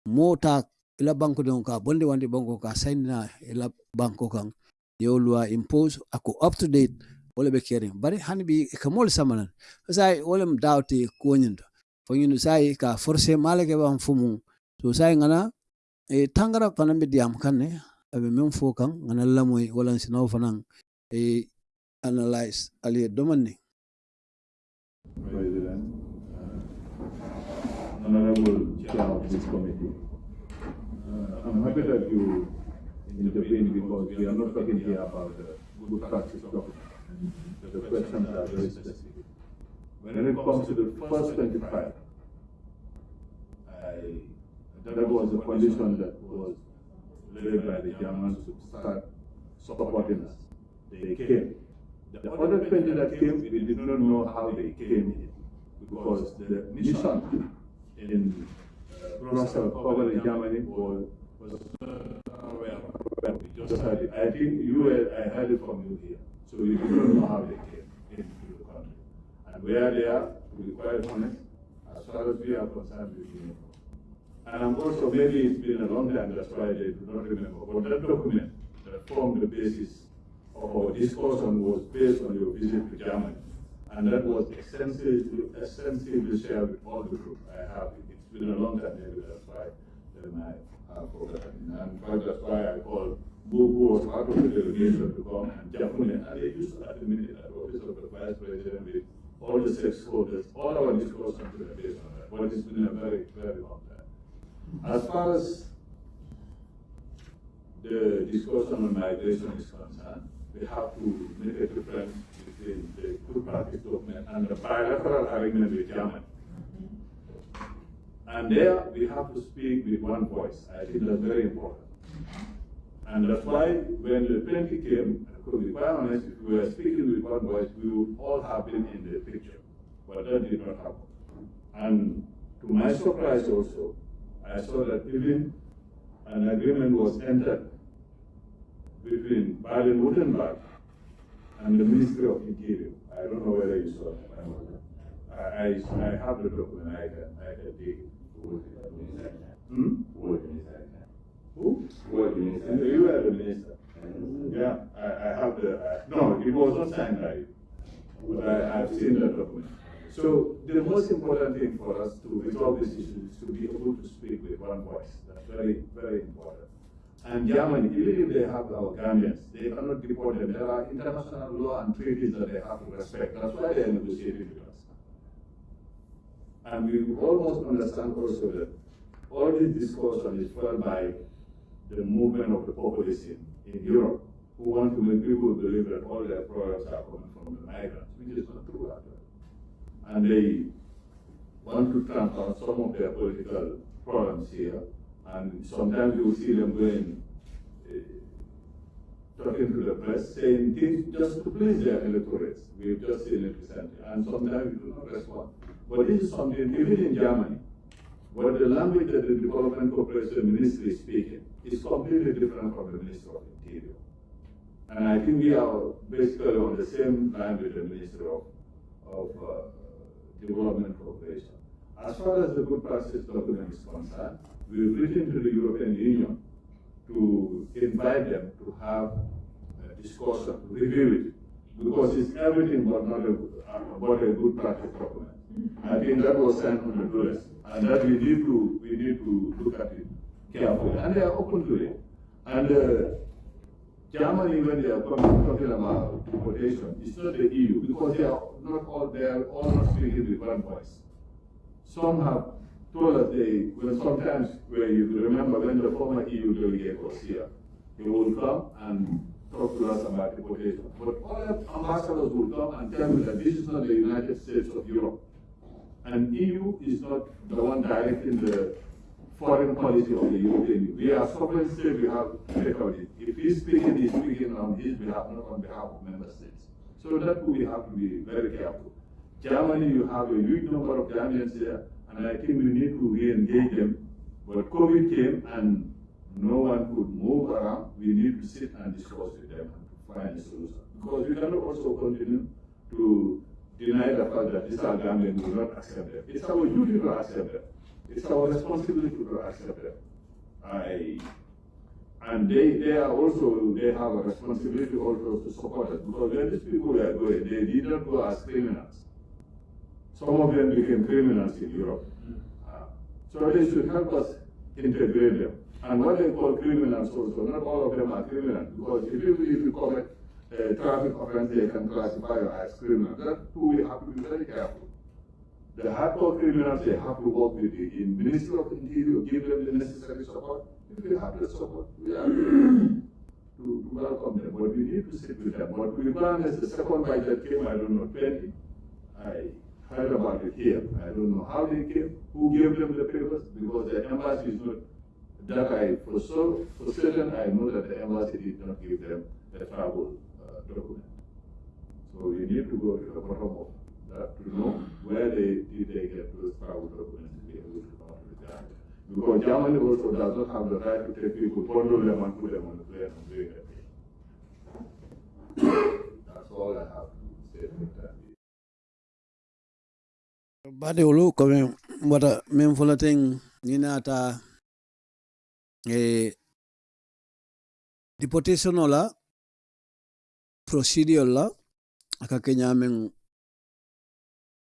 mota ila banko don ka bonde wande banko ka sainina ila banko kan yo loi impose ako up to date wala be kering bari hani ka mol samanan. Sai wala m dawti ko nyindo fo nyinu sai ka forcer malake ban fumu. So sai ngana e tangara fanan diam kanne abe men fo kan ngana lamoy wala sinaw fanan e analyze ali domani President, uh, Honorable Chair of this committee. Uh, I'm happy that you intervene because we are not talking here about the good practice document. The questions are very specific. When it comes to the first twenty-five, I, that was a condition that was laid by the Germans to start supporting us. They came. The other 20 that came, we did not know how they came in because the mission in Brussels covered Germany was, was not aware. We just heard it. I think you were, I heard it from you here. So we do not know how they came into the country. And where they are, to be quite honest, as far as we are concerned, we do not know. And I'm also, maybe it's been a long time, that's why they do not remember. But that document that formed the basis of our discussion was based on your visit to Germany. And that was extensively, extensively shared with all the group. I have it. It's been a long time, maybe that's why then I have forgotten. And that's why I called who was part of the delegation to come and Germany. And they used at the minute at the office of the vice president with all the stakeholders, all our discussions were based on that. But it's been a very, very long time. As far as the discussion on migration is concerned, we have to make a difference between the good practice document and the bilateral agreement with Germany. And there, we have to speak with one voice. I think that's very important. And that's why when the 20 came, to be quite honest, if we were speaking with one voice, we would all have been in the picture. But that did not happen. And to my surprise also, I saw that even an agreement was entered between Baden-Württemberg and the Ministry of Interior. I don't know whether you saw that. I, I, I have the document, I can, I can take it. Hmm? Who? And you were the minister. Yeah, I, I have the, I- no, it was not signed by you, but I, I've seen the document. So the most important thing for us to resolve this issue is to be able to speak with one voice. That's very, very important. And Germany, even if they have our Gambians, they cannot deport them. There are international law and treaties that they have to respect. That's why they are negotiating with us. And we almost understand also that all this discussion is fueled by the movement of the populace in, Europe who want to make people believe that all their problems are coming from the migrants, which is not true actually. And they want to transfer some of their political problems here, and sometimes you will see them going, uh, talking to the press, saying things just to please their electorates. We've just seen it recently, and sometimes we do not respond. But this is something, even in Germany, but the language that the Development Cooperation Ministry is speaking is completely different from the Ministry of Interior. And I think we are basically on the same line with the Ministry of, of uh, Development Cooperation. As far as the good practice document is concerned, we've written to the European Union to invite them to have a discussion, to review it, because it's everything but not a, but a good practice document. I think that was sent on the dollars, and that we need to, we need to look at it carefully, and they are open to it. And uh, Germany, when they are coming, talking about deportation, it's not the EU, because they are not all, they are all not speaking with one voice. Some have told us they, well, sometimes, where you remember when the former EU delegate was here, he would come and talk to us about deportation. But all ambassadors would come and tell me that this is not the United States of Europe. And EU is not the one directing the foreign policy of the European Union. We are sovereign state, we have it. If he's speaking, he's speaking on his behalf, not on behalf of member states. So that we have to be very careful. Germany, you have a huge number of Germans there, and I think we need to re-engage them. But COVID came and no one could move around. We need to sit and discuss with them and find a solution. Because we cannot also continue to deny the fact that these are Gambians will not accept them. It's our duty to accept them. It's our responsibility to accept them. I, and they, they are also, they have a responsibility also to support us because when these people are going, they did not go as criminals. Some of them became criminals in Europe. Uh, so they should help us integrate them. And what they call criminals also, not all of them are criminals because if you, if you commit a traffic offense, they can classify you as criminal. That too, we have to be very careful. The hardcore criminals, they have to work with the in Ministry of Interior, give them the necessary support. If we have the support, we are *coughs* to, to welcome them, but we need to sit with them. But we plan as the second budget came, I don't know, 20. I heard about it here. I don't know how they came, who gave them the papers, because the embassy is not, that I, for so, for certain, I know that the embassy did not give them the travel uh, document. So you need to go to the bottom of that to know where they did they get those travel documents be able to come to the. Because Germany also does not have the right to take people, bundle them and put them on the plane and bring them. *coughs* That's all I have to say that. Bade ulu kome wata min fula ting ni nata eh, deportation la procedure la aka kenya min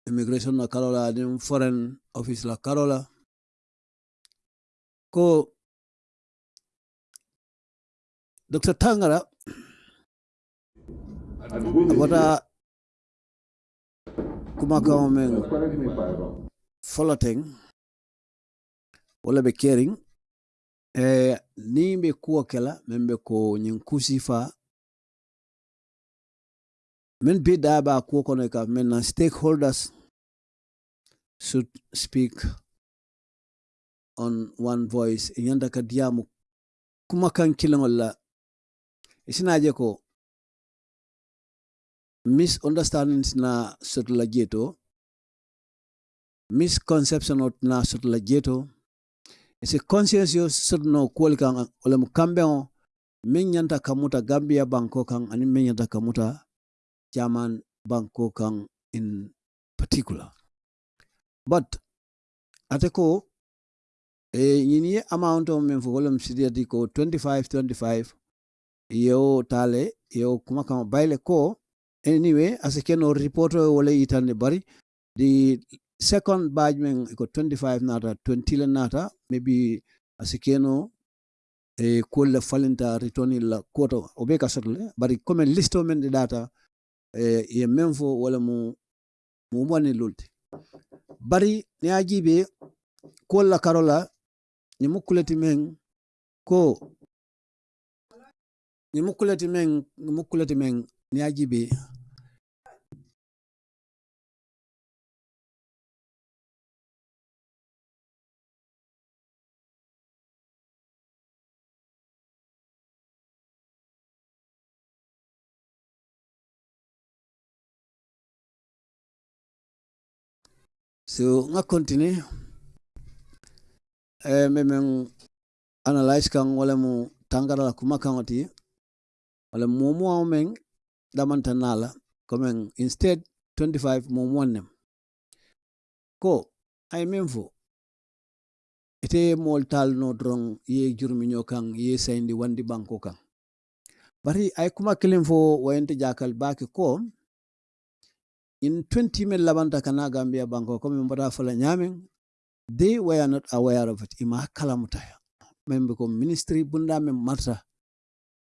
immigration la karola din foreign office la karola ko Dr. Tangara wata kumakawo men wala be kering. Eh, ni be kuwo kela men be ko ñin kusi fa kuwo kono e ka men na stakeholders should speak on one voice. E ka diyamu kumakan kilangol la isinaje e ko misunderstandings na soto la jee to misconception of na sotla jeto isi conscience yo sot no kuwol kan olem mu kambe o min nyanta kamuta gambia banko kan ani min nyanta kamuta jaman banko kan in particular. But ate ko e ñini ye amount o min fo wala mu sidiyati ko 25 25 yewo tale yewo kuma kan bayle ko anyway as ken keno report o wala itande bari the second badge men ko 25 nata 20 le nata maybe as ken o e kulle falinta retoni la koto be ka sotle bari comme listo men de data e ye men fo wala mu mu moni lulti bari ne ajibe kolla karola ni mukuleti men ko ni mukuleti men ni mukuleti men ni ajibe so nga continue. Eh, memen analyze kang wala mu tangara la kuma kang oti wala mu mu ameng damanta nala. Comme instead 25 mu mu nem. Ko ay memfo ite mol tal no drong ye jurmi nyo kan ye sayndi wandi banko kang. bari ay kuma kilim fo wayente jakal baki ko in 20 min labanta kana gambia banko comme mbata fala nyamen they were not aware of it. Ima kalamuta membe ko ministry bunda men marta.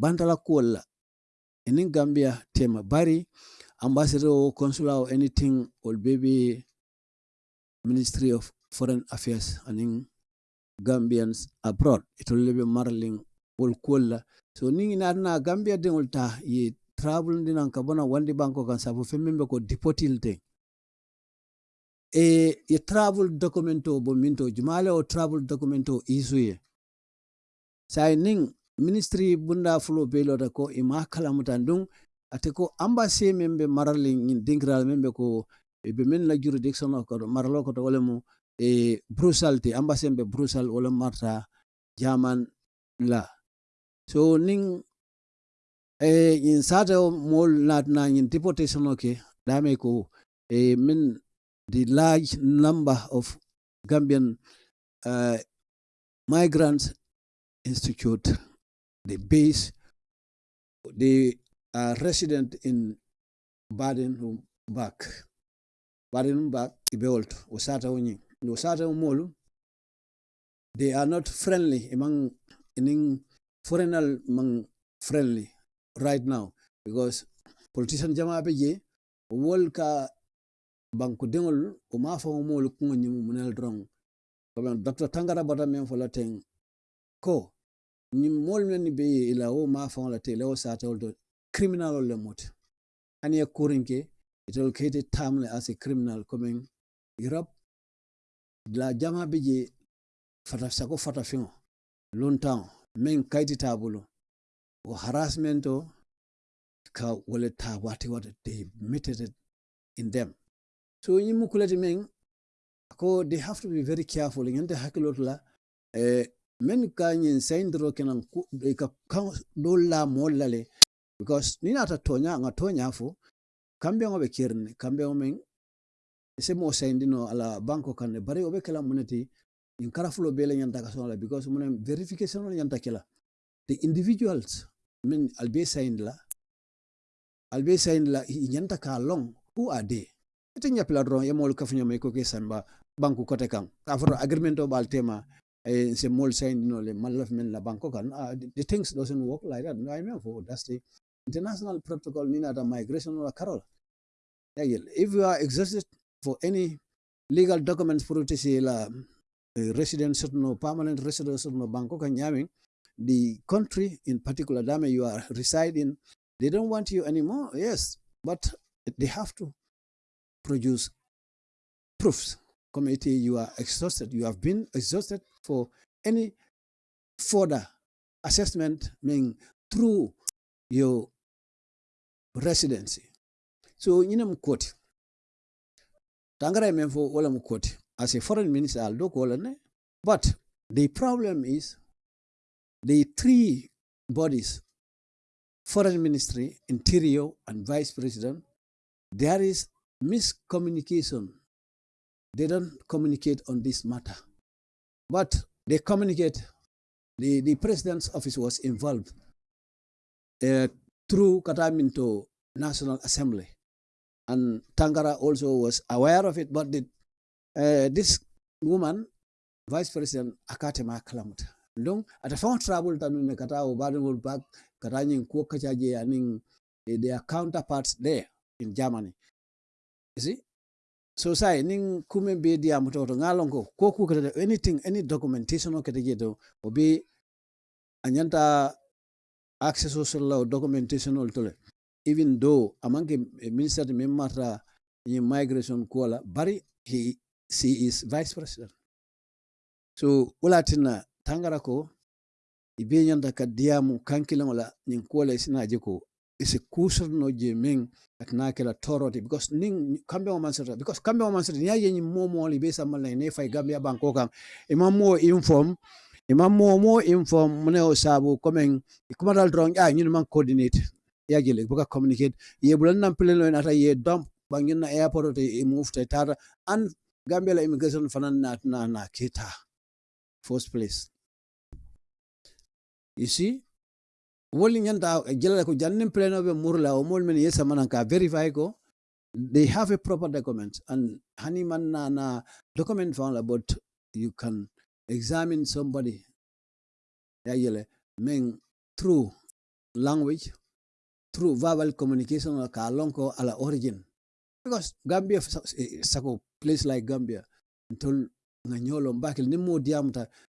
Bantala kuolla enin gambia tema bari ambassador or consular or anything or baby ministry of foreign affairs anin gambians abroad. It will be marling wol kuolla so ningi na gambia den ta ye travel ndinan ka bona wandi banko kan sabu femmembe ko deportil te. E ye travel documento bo minto jumale o travel documento isuye sai ning ministry bunda fulo belota ko ima kalamuta dun ate ko embassy membe marali ngin dingral membe ko e be men la jurisdiction ko maralo ko to wala mu e brussels te embassy membe brussels wala marta jaman la. So ning e in sata mol nat na in deportation okay dame ko eh min the large number of gambian uh, migrants institute the base they are resident in baden back baden back ibeolt usata sata usata o sata molu they are not friendly among in foreigner among friendly right now. Because politician jama be je wol ka banku dengol o ma fa mo lu ko nyimu munel drong comme dr tangara bata men fo la ten ko ni mol men be ila o ma fa la te lewo sa te o criminal le mot. Ani e kurinke it located tamle as a criminal coming europe. La jama be je fata sako fata fin longtemps men kaiti tabulo o harassment o ka they meted it in them. So ñi mu kulati they have to be very careful. Ñante hakkilot la eh, men ka ñin sayndiro kenan eh, la mol because ni nata tonya nga tonya fo kambe ngobe kirne kambe men se mo sayndino ala banko kan bari obe kala munati in karafulo bele ñanta ka sonala because munen verification on ñanta the individuals min albe saynd la albe saynd la i ñanta ka long who are they? Ite ñapila dron ye mol kafuño may ko ke samba banku kote kan ka foto agreement o bal tema e se mol saynd no le malaf men la banko kan uh, the, the things doesn't work like that. No i mean for that's the international protocol ni nata migration or carol. Yeah, if you are exhausted for any legal documents say la uh, resident no permanent resident no banko kan ñamin the country in particular dame you are residing they don't want you anymore yes but they have to produce proofs committee you are exhausted. You have been exhausted for any further assessment mean through your residency. So ñinem koti tangara men fo wala mu koti as a foreign minister al do but the problem is the three bodies foreign ministry interior and vice president there is miscommunication. They don't communicate on this matter. But they communicate. The, the president's office was involved uh, through kataminto national assembly. And tangara also was aware of it but the, uh, this woman vice president akatema kalamuta donc ata fon trouble tanu ne kata o badengol back kata nyin ko kacaje anin eh, their counterparts there in germany. You see? So sai nin kume be dia mutoto ngalongo ko ku kata anything any documentation o kata jeto o be anyanta access social law documentation ol tole. Even though amanke eh, minister de in migration kola bari he she is vice president. So wulatina tangara ko ibe nyanda ka diyamu kankilaŋo la ñiŋ kuwo la isina je ko isi kuusotono je meŋ atina kela toroti. Because niŋ kambeŋo maŋ sotota because kambeŋo maŋ sotota niŋ ye ñiŋ moo moo la ibe samma ne fay gambiya banko kaŋ ima moo inform ima moo moo inform mune o saabu komeŋ kumadal doroŋ a ah, ñinu maŋ coordinate ya jele buka communicate. Ye bulan naŋ pileno nata ye dump baŋ na airport te move te tata and gambia la immigration fanaŋ na na na keta first place see? Woli nyanta jela ko jannin pleno be murla o mol men yesa manan ka verify ko they have a proper document. And hani man na na document found about you can examine somebody. Ya yele men through language through verbal communication ka lonko ala origin. Because gambia sako place like gambia. Ntol nga nyolo mbakil ni mo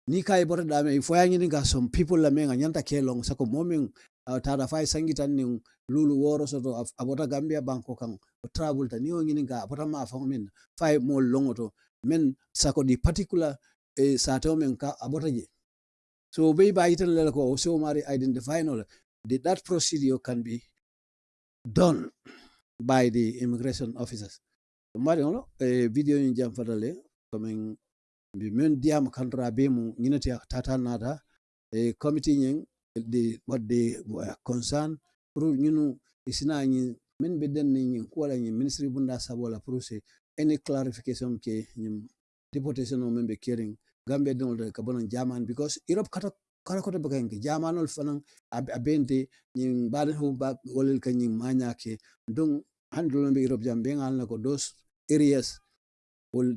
ni kay bota dame fo yangi ni ga some people la me nga nyanta kelong sako momin uh, tada fay sangitan ni lulu woro soto abota gambia banko kan travel ta ni ngini ga abota ma fa min fay mo longoto men sako di particular eh, sato men ka abota je. So be ba itan le ko so mari identify no the, that procedure can be done by the immigration officers? Mari no eh, video ni jam fadale comme mbi men ndiyam kaldoraɓe mum tata tatal naata e comité ñen ɗe wadde concern pour ñinu sina ñin min ɓedden ni ñin kuwala ñin ministre bunda sabola pour any clarification ke ñin deportation o min ɓe kering gambe ɗinolde ka bonon jaman because europe kata kala koto baka yanke jamanol fanan abende ñin mbaɗen ho wolel ka ñin mañake donc hande ɗolon europe jam ɓe ngalna ko dos areas wol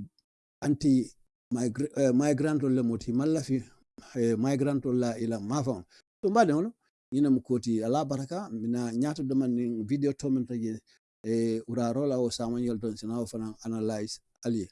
anti migrant le moti mallafi eh, migrant la ila mafon to mbade hono ina mkoti koti ala baraka mina ñaato daman man video to men taje e ura rola o samanyol don sina o fana analyze ali